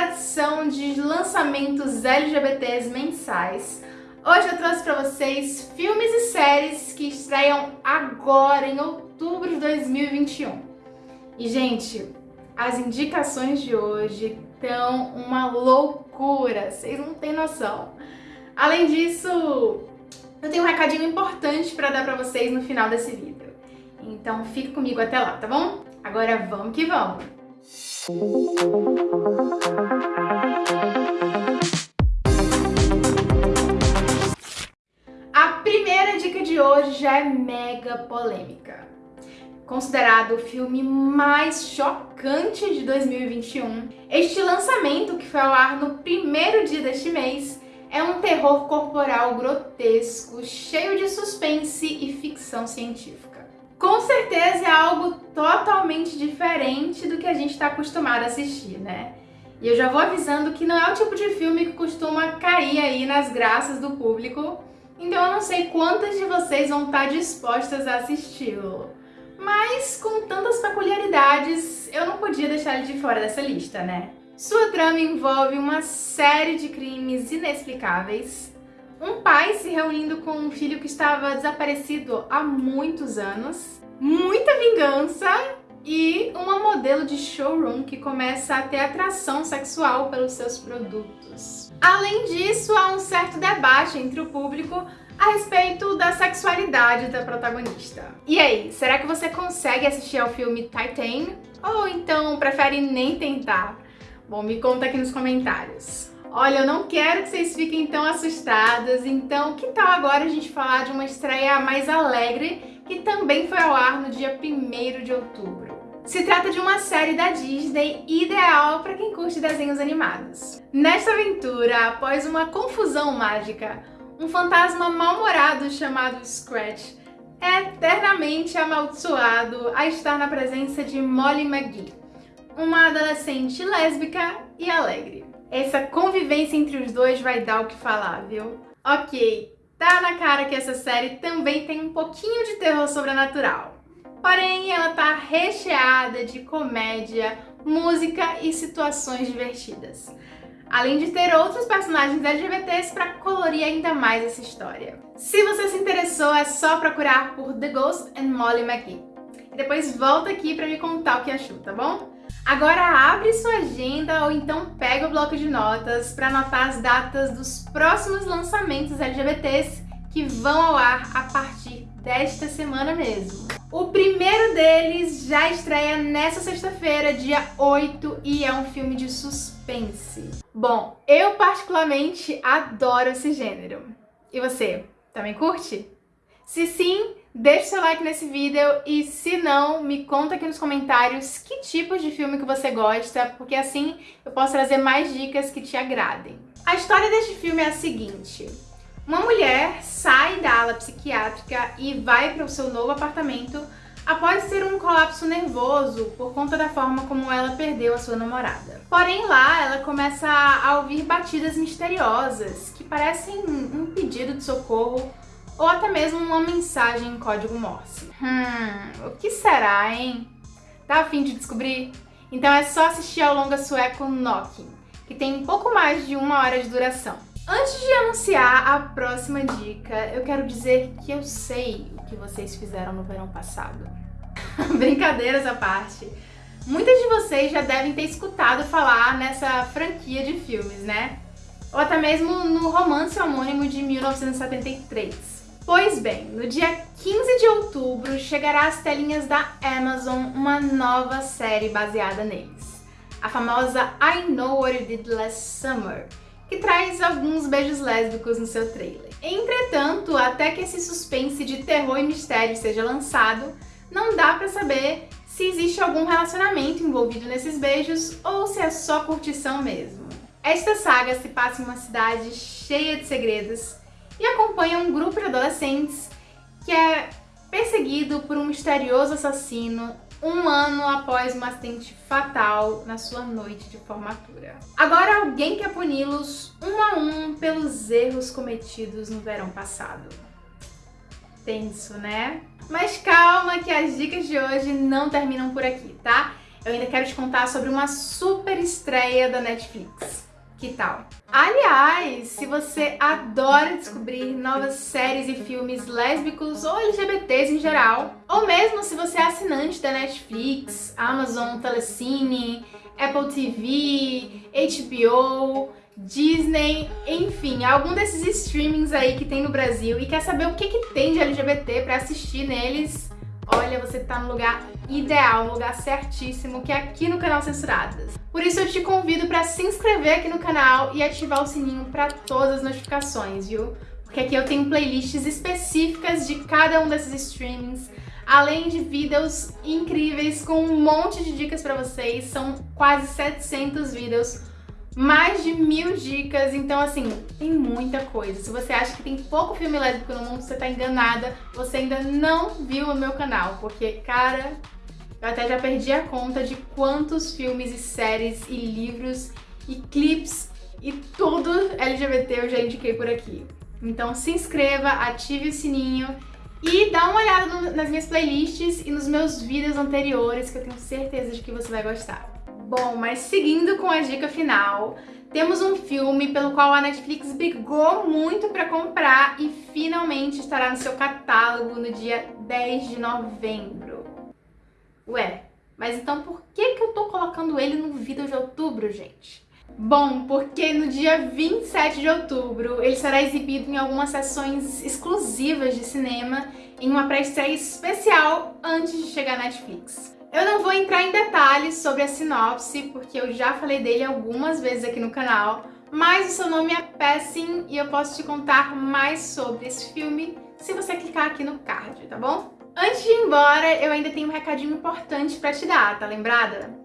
tradição de lançamentos LGBTs mensais, hoje eu trouxe para vocês filmes e séries que estreiam agora, em outubro de 2021. E, gente, as indicações de hoje estão uma loucura, vocês não têm noção. Além disso, eu tenho um recadinho importante para dar para vocês no final desse vídeo. Então fica comigo até lá, tá bom? Agora vamos que vamos! A primeira dica de hoje já é mega polêmica. Considerado o filme mais chocante de 2021, este lançamento, que foi ao ar no primeiro dia deste mês, é um terror corporal grotesco, cheio de suspense e ficção científica com certeza é algo totalmente diferente do que a gente está acostumado a assistir, né? E eu já vou avisando que não é o tipo de filme que costuma cair aí nas graças do público, então eu não sei quantas de vocês vão estar dispostas a assisti-lo. Mas com tantas peculiaridades, eu não podia deixar ele de fora dessa lista, né? Sua trama envolve uma série de crimes inexplicáveis, um pai se reunindo com um filho que estava desaparecido há muitos anos, muita vingança e uma modelo de showroom que começa a ter atração sexual pelos seus produtos. Além disso, há um certo debate entre o público a respeito da sexualidade da protagonista. E aí, será que você consegue assistir ao filme Titan? Ou então prefere nem tentar? Bom, me conta aqui nos comentários. Olha, eu não quero que vocês fiquem tão assustadas, então que tal agora a gente falar de uma estreia mais alegre que também foi ao ar no dia 1 de outubro. Se trata de uma série da Disney ideal para quem curte desenhos animados. Nesta aventura, após uma confusão mágica, um fantasma mal-humorado chamado Scratch é eternamente amaldiçoado a estar na presença de Molly McGee, uma adolescente lésbica e alegre. Essa convivência entre os dois vai dar o que falar, viu? Ok, tá na cara que essa série também tem um pouquinho de terror sobrenatural. Porém, ela tá recheada de comédia, música e situações divertidas. Além de ter outros personagens LGBTs para colorir ainda mais essa história. Se você se interessou, é só procurar por The Ghost and Molly McGee. Depois volta aqui para me contar o que achou, tá bom? Agora abre sua agenda ou então pega o bloco de notas para anotar as datas dos próximos lançamentos LGBTs que vão ao ar a partir desta semana mesmo. O primeiro deles já estreia nessa sexta-feira, dia 8, e é um filme de suspense. Bom, eu particularmente adoro esse gênero. E você, também curte? Se sim, deixe seu like nesse vídeo e se não, me conta aqui nos comentários que tipos de filme que você gosta, porque assim eu posso trazer mais dicas que te agradem. A história deste filme é a seguinte. Uma mulher sai da ala psiquiátrica e vai para o seu novo apartamento após ter um colapso nervoso por conta da forma como ela perdeu a sua namorada. Porém lá ela começa a ouvir batidas misteriosas que parecem um pedido de socorro ou até mesmo uma mensagem em código Morse. Hum, o que será, hein? Tá afim de descobrir? Então é só assistir ao longa sueco Knocking, que tem pouco mais de uma hora de duração. Antes de anunciar a próxima dica, eu quero dizer que eu sei o que vocês fizeram no verão passado. Brincadeiras à parte. Muitas de vocês já devem ter escutado falar nessa franquia de filmes, né? Ou até mesmo no romance homônimo de 1973. Pois bem, no dia 15 de outubro chegará às telinhas da Amazon uma nova série baseada neles. A famosa I Know What You Did Last Summer, que traz alguns beijos lésbicos no seu trailer. Entretanto, até que esse suspense de terror e mistério seja lançado, não dá pra saber se existe algum relacionamento envolvido nesses beijos ou se é só curtição mesmo. Esta saga se passa em uma cidade cheia de segredos e acompanha um grupo de adolescentes que é perseguido por um misterioso assassino um ano após um acidente fatal na sua noite de formatura. Agora alguém quer puni-los um a um pelos erros cometidos no verão passado. Tenso, né? Mas calma que as dicas de hoje não terminam por aqui, tá? eu ainda quero te contar sobre uma super estreia da Netflix. Que tal? Aliás, se você adora descobrir novas séries e filmes lésbicos ou LGBTs em geral, ou mesmo se você é assinante da Netflix, Amazon, Telecine, Apple TV, HBO, Disney, enfim, algum desses streamings aí que tem no Brasil e quer saber o que, que tem de LGBT para assistir neles, olha, você tá no lugar ideal, no lugar certíssimo, que é aqui no canal Censuradas. Por isso eu te convido para se inscrever aqui no canal e ativar o sininho para todas as notificações, viu? Porque aqui eu tenho playlists específicas de cada um desses streamings, além de vídeos incríveis com um monte de dicas para vocês, são quase 700 vídeos mais de mil dicas, então assim, tem muita coisa. Se você acha que tem pouco filme lésbico no mundo, você tá enganada, você ainda não viu o meu canal, porque, cara, eu até já perdi a conta de quantos filmes e séries e livros e clips e tudo LGBT eu já indiquei por aqui. Então se inscreva, ative o sininho e dá uma olhada no, nas minhas playlists e nos meus vídeos anteriores que eu tenho certeza de que você vai gostar. Bom, mas seguindo com a dica final, temos um filme pelo qual a Netflix brigou muito para comprar e finalmente estará no seu catálogo no dia 10 de novembro. Ué, mas então por que, que eu tô colocando ele no vídeo de outubro, gente? Bom, porque no dia 27 de outubro ele será exibido em algumas sessões exclusivas de cinema em uma pré-estreia especial antes de chegar na Netflix. Eu não vou entrar em detalhes sobre a sinopse, porque eu já falei dele algumas vezes aqui no canal, mas o seu nome é Passing e eu posso te contar mais sobre esse filme se você clicar aqui no card, tá bom? Antes de ir embora, eu ainda tenho um recadinho importante pra te dar, tá lembrada?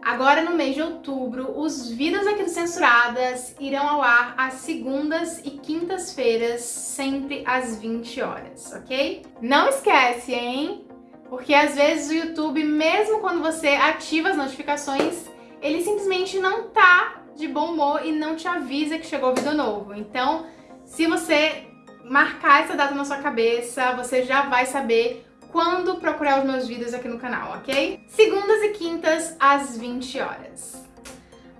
Agora no mês de outubro, os vídeos aqui do Censuradas irão ao ar às segundas e quintas-feiras, sempre às 20 horas, ok? Não esquece, hein? Porque às vezes o YouTube, mesmo quando você ativa as notificações, ele simplesmente não tá de bom humor e não te avisa que chegou vídeo novo. Então, se você marcar essa data na sua cabeça, você já vai saber quando procurar os meus vídeos aqui no canal, ok? Segundas e quintas, às 20 horas.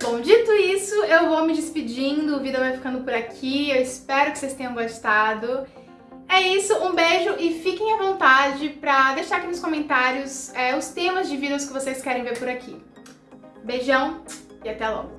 Bom, dito isso, eu vou me despedindo, o vídeo vai ficando por aqui, eu espero que vocês tenham gostado. É isso, um beijo e fiquem à vontade pra deixar aqui nos comentários é, os temas de vídeos que vocês querem ver por aqui. Beijão e até logo!